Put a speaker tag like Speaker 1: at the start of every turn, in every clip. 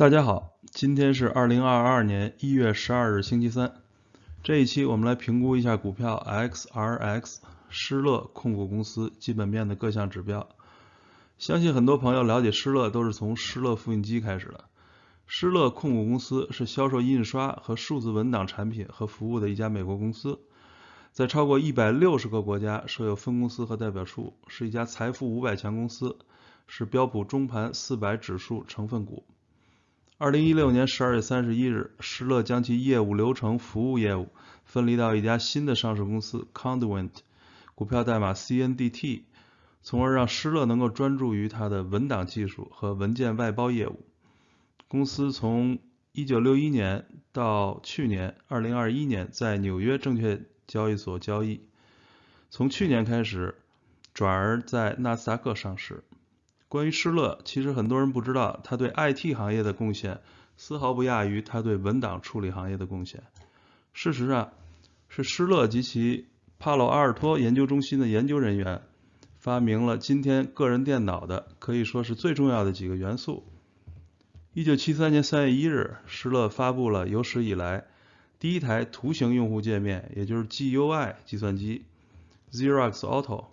Speaker 1: 大家好，今天是二零二二年一月十二日星期三。这一期我们来评估一下股票 XRX 施乐控股公司基本面的各项指标。相信很多朋友了解施乐都是从施乐复印机开始的。施乐控股公司是销售印刷和数字文档产品和服务的一家美国公司，在超过一百六十个国家设有分公司和代表处，是一家财富五百强公司，是标普中盘四百指数成分股。二零一六年十二月三十一日，施乐将其业务流程服务业务分离到一家新的上市公司 Conduent，股票代码 CNDT，从而让施乐能够专注于它的文档技术和文件外包业务。公司从一九六一年到去年二零二一年在纽约证券交易所交易，从去年开始转而在纳斯达克上市。关于施乐，其实很多人不知道，他对 IT 行业的贡献丝毫不亚于他对文档处理行业的贡献。事实上，是施乐及其帕洛阿尔托研究中心的研究人员发明了今天个人电脑的可以说是最重要的几个元素。一九七三年三月一日，施乐发布了有史以来第一台图形用户界面，也就是 GUI 计算机 Xerox Auto。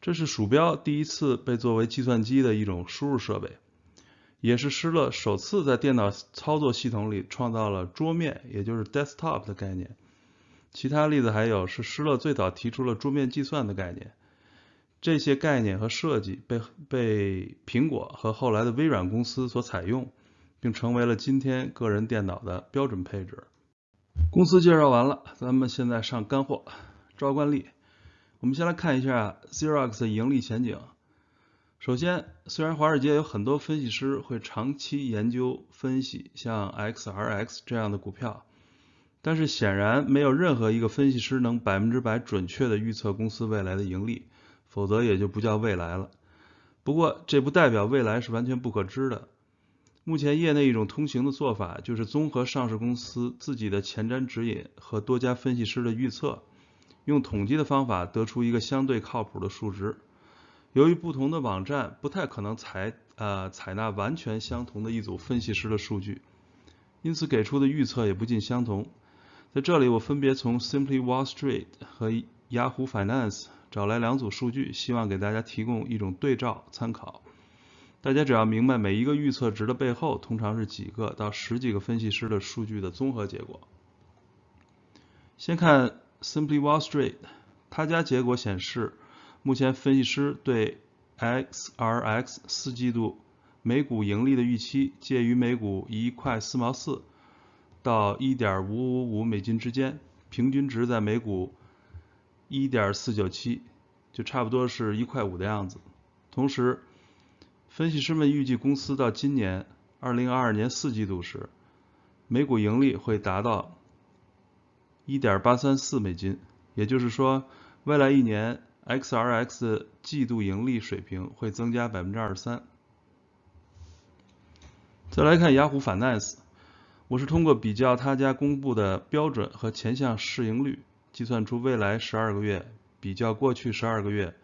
Speaker 1: 这是鼠标第一次被作为计算机的一种输入设备，也是施乐首次在电脑操作系统里创造了桌面，也就是 desktop 的概念。其他例子还有是施乐最早提出了桌面计算的概念。这些概念和设计被被苹果和后来的微软公司所采用，并成为了今天个人电脑的标准配置。公司介绍完了，咱们现在上干货，照惯例。我们先来看一下 Xerox 的盈利前景。首先，虽然华尔街有很多分析师会长期研究分析像 XRX 这样的股票，但是显然没有任何一个分析师能百分之百准确的预测公司未来的盈利，否则也就不叫未来了。不过，这不代表未来是完全不可知的。目前业内一种通行的做法就是综合上市公司自己的前瞻指引和多家分析师的预测。用统计的方法得出一个相对靠谱的数值。由于不同的网站不太可能采呃采纳完全相同的一组分析师的数据，因此给出的预测也不尽相同。在这里，我分别从 Simply Wall Street 和 Yahoo Finance 找来两组数据，希望给大家提供一种对照参考。大家只要明白每一个预测值的背后通常是几个到十几个分析师的数据的综合结果。先看。Simply Wall Street，他家结果显示，目前分析师对 XRX 四季度每股盈利的预期介于每股一块四毛四到一点五五五美金之间，平均值在每股一点四九七，就差不多是一块五的样子。同时，分析师们预计公司到今年二零二二年四季度时，每股盈利会达到。一点八三四美金，也就是说，未来一年 XRX 季度盈利水平会增加百分之二十三。再来看雅虎 Finance，我是通过比较他家公布的标准和前项市盈率，计算出未来十二个月比较过去十二个月，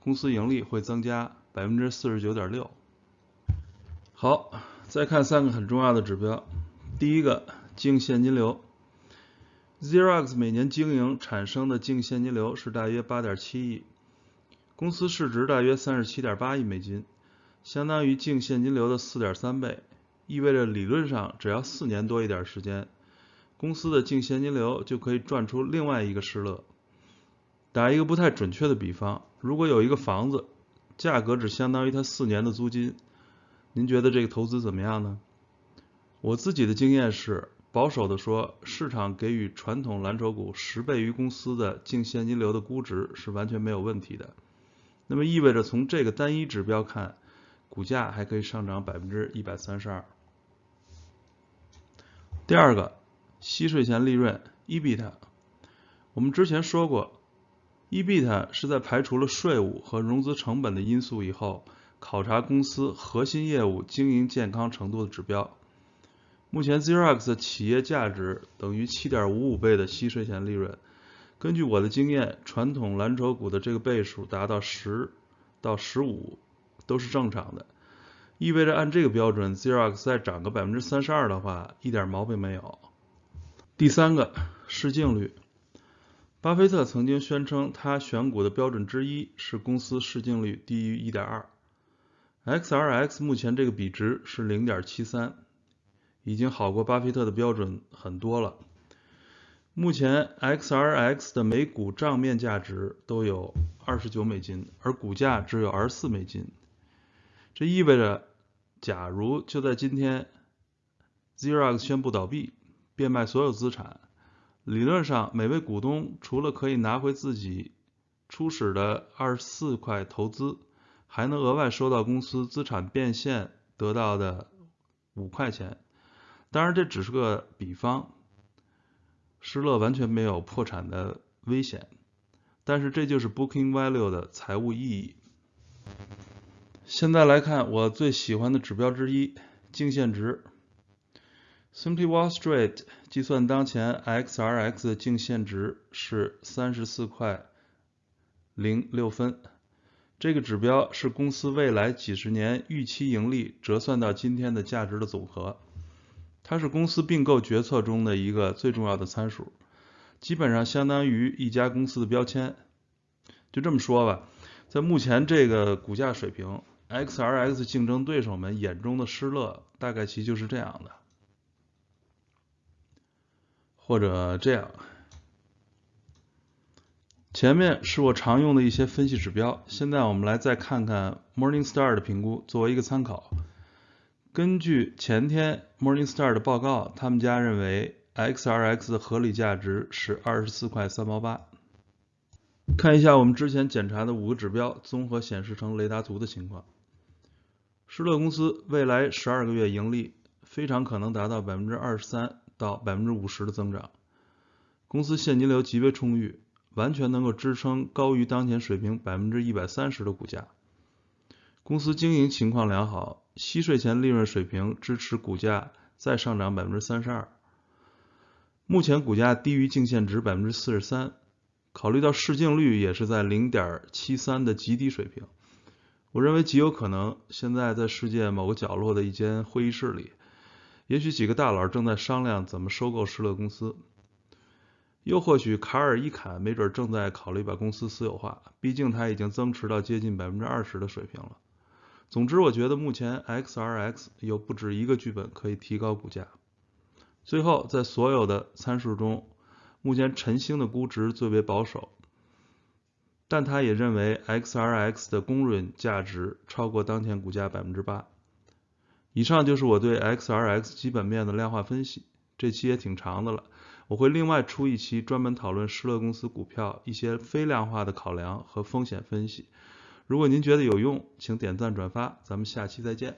Speaker 1: 公司盈利会增加百分之四十九点六。好，再看三个很重要的指标，第一个净现金流。Xerox 每年经营产生的净现金流是大约八点七亿，公司市值大约三十七点八亿美金，相当于净现金流的四点三倍，意味着理论上只要四年多一点时间，公司的净现金流就可以赚出另外一个施乐。打一个不太准确的比方，如果有一个房子，价格只相当于它四年的租金，您觉得这个投资怎么样呢？我自己的经验是。保守的说，市场给予传统蓝筹股十倍于公司的净现金流的估值是完全没有问题的。那么意味着从这个单一指标看，股价还可以上涨百分之一百三十二。第二个，息税前利润 （EBIT），我们之前说过，EBIT 是在排除了税务和融资成本的因素以后，考察公司核心业务经营健康程度的指标。目前 Xerox 的企业价值等于7.55倍的息税前利润。根据我的经验，传统蓝筹股的这个倍数达到10到15都是正常的。意味着按这个标准，Xerox 再涨个百分之三十二的话，一点毛病没有。第三个，市净率。巴菲特曾经宣称，他选股的标准之一是公司市净率低于一点二。XRX 目前这个比值是零点七三，已经好过巴菲特的标准很多了。目前 XRX 的每股账面价值都有二十九美金，而股价只有二十四美金。这意味着，假如就在今天，Xerox 宣布倒闭，变卖所有资产。理论上，每位股东除了可以拿回自己初始的二十四块投资，还能额外收到公司资产变现得到的五块钱。当然，这只是个比方，施乐完全没有破产的危险。但是，这就是 Booking Value 的财务意义。现在来看我最喜欢的指标之一——净现值。Simply Wall Street 计算当前 XRX 的净现值是三十四块零六分。这个指标是公司未来几十年预期盈利折算到今天的价值的总和。它是公司并购决策中的一个最重要的参数，基本上相当于一家公司的标签。就这么说吧，在目前这个股价水平，XRX 竞争对手们眼中的施乐大概其就是这样的。或者这样，前面是我常用的一些分析指标，现在我们来再看看 Morningstar 的评估，作为一个参考。根据前天 Morningstar 的报告，他们家认为 XRX 的合理价值是二十四块三毛八。看一下我们之前检查的五个指标，综合显示成雷达图的情况。施乐公司未来十二个月盈利非常可能达到百分之二十三。到百分之五十的增长，公司现金流极为充裕，完全能够支撑高于当前水平百分之一百三十的股价。公司经营情况良好，息税前利润水平支持股价再上涨百分之三十二。目前股价低于净现值百分之四十三，考虑到市净率也是在零点七三的极低水平，我认为极有可能现在在世界某个角落的一间会议室里。也许几个大佬正在商量怎么收购施乐公司，又或许卡尔伊坎没准正在考虑把公司私有化，毕竟他已经增持到接近百分之二十的水平了。总之，我觉得目前 XRX 有不止一个剧本可以提高股价。最后，在所有的参数中，目前晨星的估值最为保守，但他也认为 XRX 的公允价值超过当前股价百分之八。以上就是我对 XRX 基本面的量化分析，这期也挺长的了，我会另外出一期专门讨论施乐公司股票一些非量化的考量和风险分析。如果您觉得有用，请点赞转发，咱们下期再见。